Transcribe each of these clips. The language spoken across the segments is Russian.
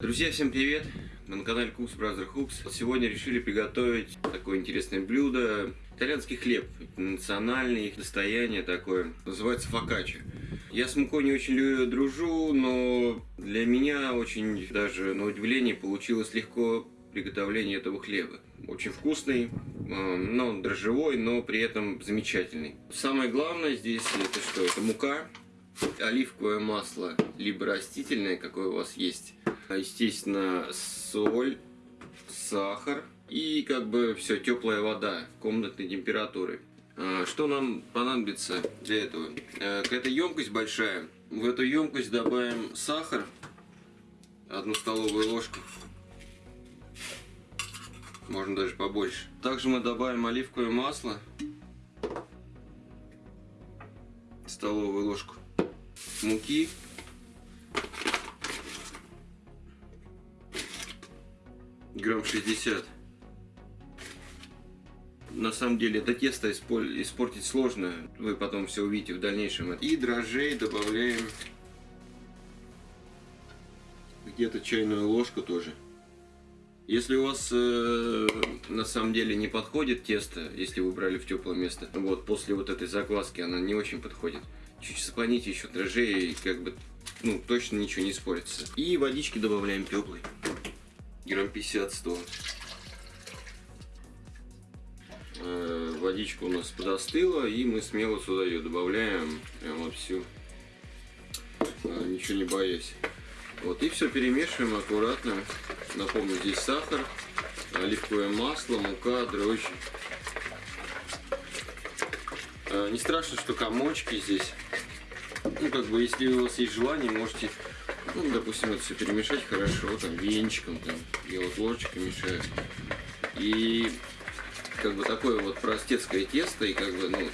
Друзья, всем привет! Мы на канале Cooks Brother Hooks. Сегодня решили приготовить такое интересное блюдо. Итальянский хлеб, национальное их достояние такое. Называется фокаччо. Я с мукой не очень дружу, но для меня очень даже на удивление получилось легко приготовление этого хлеба. Очень вкусный, но дрожжевой, но при этом замечательный. Самое главное здесь это что? Это мука, оливковое масло, либо растительное, какое у вас есть естественно, соль, сахар и как бы все теплая вода комнатной температуры. А, что нам понадобится для этого? Э, какая-то емкость большая. В эту емкость добавим сахар, одну столовую ложку. Можно даже побольше. Также мы добавим оливковое масло, столовую ложку муки грамм 60. На самом деле это тесто испортить сложно, вы потом все увидите в дальнейшем. И дрожжей добавляем где-то чайную ложку тоже. Если у вас э, на самом деле не подходит тесто, если вы брали в теплое место, вот после вот этой закваски она не очень подходит. Чуть склоните еще дрожжей, и как бы, ну, точно ничего не испортится. И водички добавляем теплой грамм 50-100. Э, водичка у нас подостыла, и мы смело сюда ее добавляем, прямо всю, э, ничего не боясь. Вот, и все перемешиваем аккуратно. Напомню, здесь сахар, оливковое масло, мука, дрожжи. Э, не страшно, что комочки здесь. Ну, как бы, если у вас есть желание, можете ну, допустим, это все перемешать хорошо, там, венчиком, там, я вот ложечкой мешаю. И как бы такое вот простецкое тесто, и как бы, ну,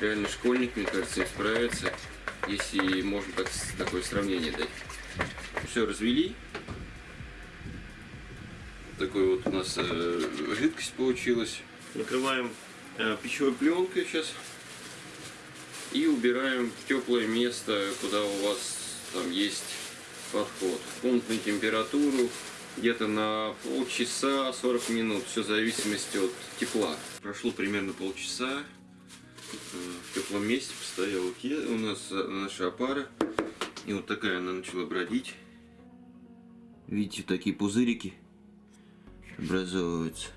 реально школьник, мне кажется, справится, если можно так, такое сравнение дать. Все развели. Такой вот у нас э, жидкость получилась. Накрываем э, пищевой пленкой сейчас и убираем в теплое место, куда у вас там есть подход. Комнатную температуру где-то на полчаса 40 минут, все в зависимости от тепла. Прошло примерно полчаса, э, в теплом месте постояла у нас э, наша опара, и вот такая она начала бродить. Видите, такие пузырики образовываются.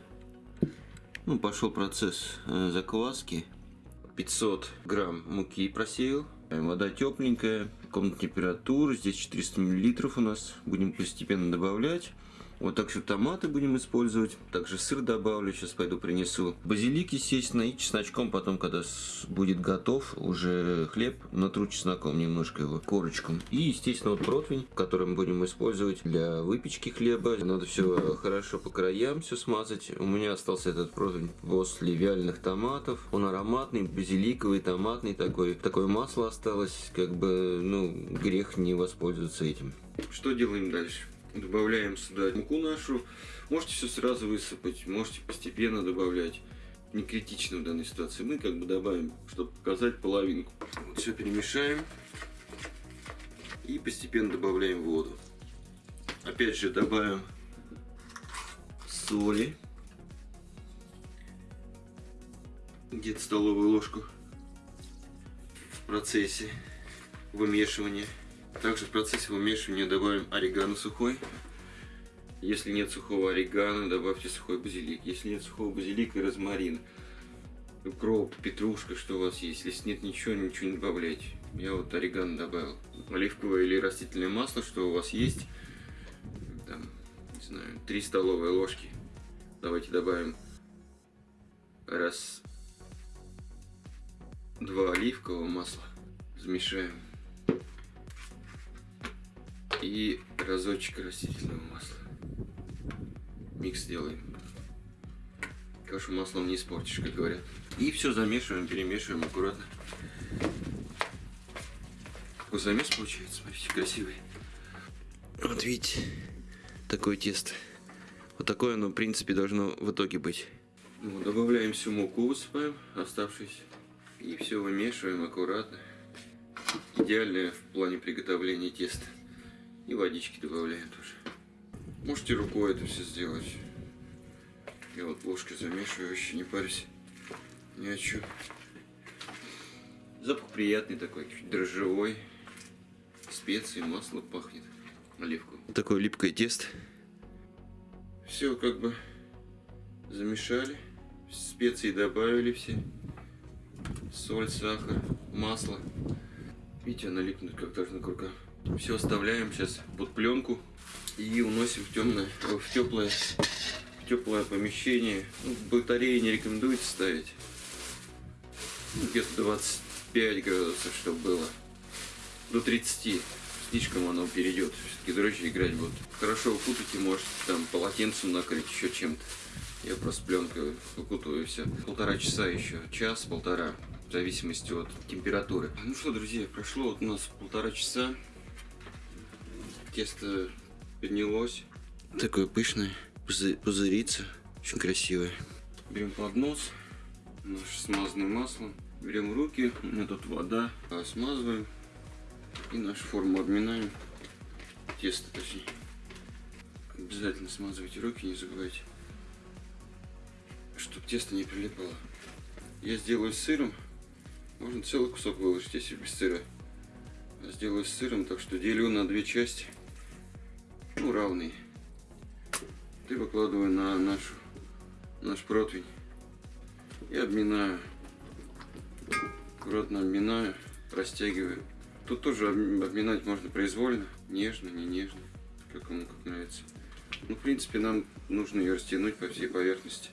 Ну, пошел процесс э, закваски. 500 грамм муки просеял. Вода тепленькая, комнатная температура, здесь 400 мл у нас. Будем постепенно добавлять. Вот также томаты будем использовать. Также сыр добавлю. Сейчас пойду принесу. Базилик, естественно, и чесночком. Потом, когда будет готов уже хлеб, натру чесноком немножко его, корочку. И, естественно, вот противень, который мы будем использовать для выпечки хлеба. Надо все хорошо по краям все смазать. У меня остался этот противень после вяленых томатов. Он ароматный, базиликовый, томатный такой. Такое масло осталось. Как бы, ну, грех не воспользоваться этим. Что делаем дальше? Добавляем сюда муку нашу. Можете все сразу высыпать, можете постепенно добавлять. Не критично в данной ситуации. Мы как бы добавим, чтобы показать половинку. Вот все перемешаем. И постепенно добавляем воду. Опять же добавим соли. Где-то столовую ложку в процессе вымешивания. Также в процессе вымешивания добавим орегано сухой. Если нет сухого орегано, добавьте сухой базилик. Если нет сухого базилика, розмарин. Укроп, петрушка, что у вас есть. Если нет ничего, ничего не добавляйте. Я вот орегано добавил. Оливковое или растительное масло, что у вас есть. Там, не знаю, 3 столовые ложки. Давайте добавим раз, два оливкового масла. Замешаем и разочек растительного масла. Микс делаем. Кашу маслом не испортишь, как говорят. И все замешиваем, перемешиваем аккуратно. Какой замес получается, смотрите, красивый. Вот видите, такое тесто. Вот такое оно, в принципе, должно в итоге быть. Ну, добавляем всю муку, высыпаем оставшуюся. И все вымешиваем аккуратно. Идеальное в плане приготовления теста. И водички добавляем тоже. Можете рукой это все сделать. Я вот ложкой замешиваю, вообще не парюсь. Ни о чем. Запах приятный такой, чуть дрожжевой. Специи, масло пахнет. Оливку. Такое липкое тесто. Все как бы замешали. Специи добавили все. Соль, сахар, масло. Видите, она липнет как должна к рукам. Все оставляем сейчас под пленку и уносим в темное, в теплое, в теплое помещение. Ну, батареи не рекомендуется ставить. Ну, где-то 25 градусов, чтобы было. До 30. Слишком оно перейдет. Все-таки дрожжи играть будут. Хорошо укутайте, может там полотенцем накрыть, еще чем-то. Я просто пленкой укутываю и все. Полтора часа еще. Час-полтора. В зависимости от температуры. Ну что, друзья, прошло вот у нас полтора часа. Тесто поднялось. Такое пышное. Пузырится. Очень красивое. Берем поднос. Наш смазанный маслом. Берем руки. У меня тут вода. Смазываем. И нашу форму обминаем. Тесто, точнее. Обязательно смазывайте руки, не забывайте. Чтобы тесто не прилипало. Я сделаю с сыром. Можно целый кусок выложить, если без сыра. Сделаю с сыром, так что делю на две части. Равные. Ты выкладываю на нашу, наш противень. И обминаю. Аккуратно обминаю, растягиваю. Тут тоже обминать можно произвольно, нежно, не нежно, как кому как нравится. Ну, в принципе, нам нужно ее растянуть по всей поверхности.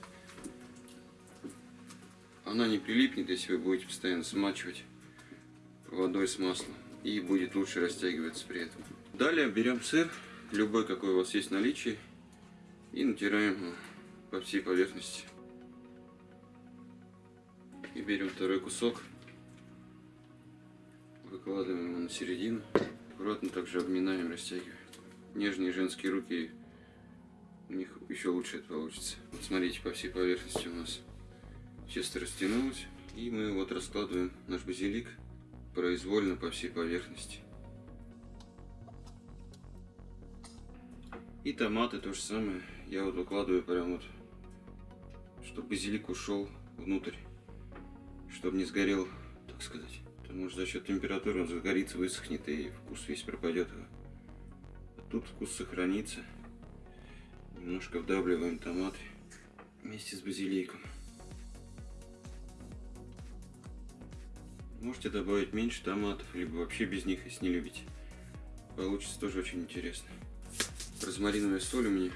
Она не прилипнет, если вы будете постоянно смачивать водой с маслом. И будет лучше растягиваться при этом. Далее берем сыр, любой, какой у вас есть в и натираем по всей поверхности. И берем второй кусок Выкладываем его на середину. Аккуратно также обминаем, растягиваем. Нежные женские руки, у них еще лучше это получится. Вот смотрите, по всей поверхности у нас тесто растянулось. И мы вот раскладываем наш базилик произвольно по всей поверхности. И томаты то же самое. Я вот выкладываю прям вот, чтобы базилик ушел внутрь, чтобы не сгорел, так сказать. Потому что за счет температуры он загорится, высохнет и вкус весь пропадет. А тут вкус сохранится. Немножко вдавливаем томаты вместе с базиликом. Можете добавить меньше томатов, либо вообще без них, если не любите. Получится тоже очень интересно. Розмариновая соль у меня.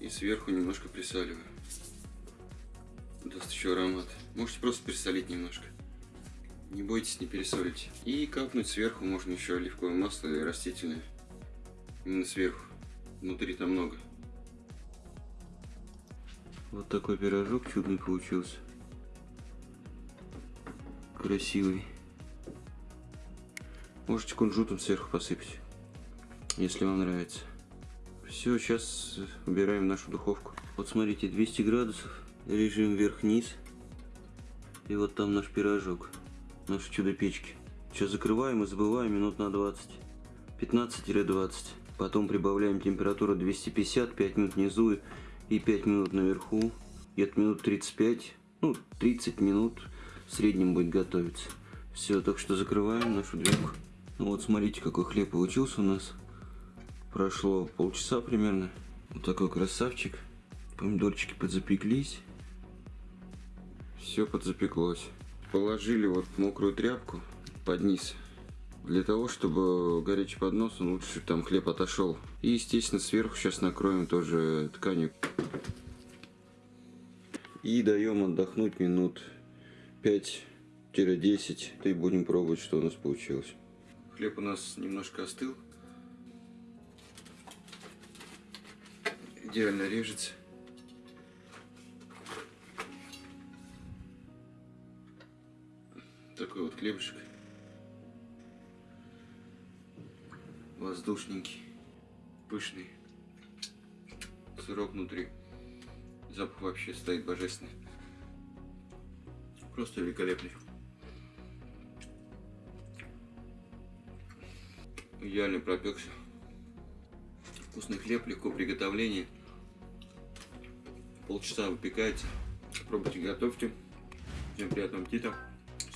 И сверху немножко присаливаю. Даст еще аромат. Можете просто присолить немножко. Не бойтесь, не пересолите. И капнуть сверху можно еще оливковое масло и растительное. Именно сверху. Внутри там много. Вот такой пирожок чудный получился. Красивый. Можете кунжутом сверху посыпать, если вам нравится. Все, сейчас убираем нашу духовку. Вот смотрите, 200 градусов, режим вверх-вниз. И вот там наш пирожок наши чудо-печки. Сейчас закрываем и забываем минут на 20. 15-20. Потом прибавляем температуру 250, 5 минут внизу и 5 минут наверху. Где-то минут 35, ну 30 минут в среднем будет готовиться. Все, так что закрываем нашу дверку. Ну вот смотрите, какой хлеб получился у нас. Прошло полчаса примерно. Вот такой красавчик. Помидорчики подзапеклись. Все подзапеклось положили вот мокрую тряпку под низ для того, чтобы горячий поднос, он лучше там хлеб отошел. И, естественно, сверху сейчас накроем тоже тканью. И даем отдохнуть минут 5-10. И будем пробовать, что у нас получилось. Хлеб у нас немножко остыл. Идеально режется. такой вот хлебушек. Воздушненький, пышный. Сырок внутри. Запах вообще стоит божественный. Просто великолепный. Идеально пропекся. Вкусный хлеб, легко приготовления. Полчаса выпекается. Пробуйте, готовьте. Всем приятного аппетита.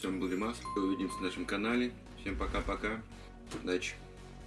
С вами был Димас. Увидимся на нашем канале. Всем пока-пока. Удачи.